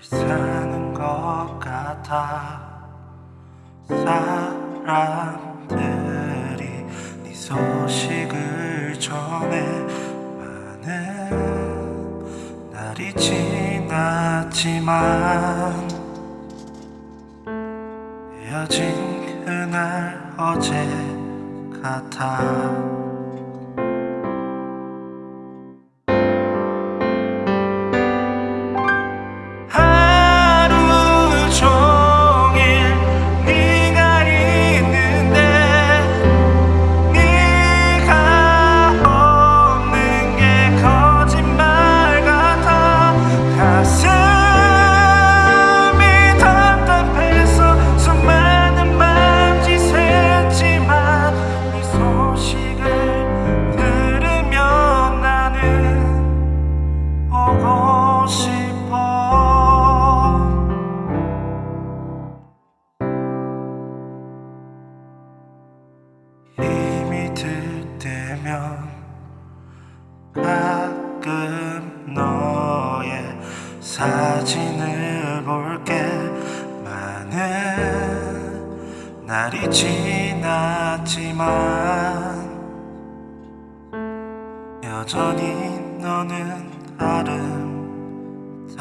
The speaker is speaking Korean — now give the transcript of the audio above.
잘 사는 것 같아. 사람들이 네 소식을 전해. 많은 날이 지났지만 헤어진 그날 어제 같아 들 때면 가끔 너의 사진을 볼게. 많은 날이 지났지만 여전히 너는 아름다워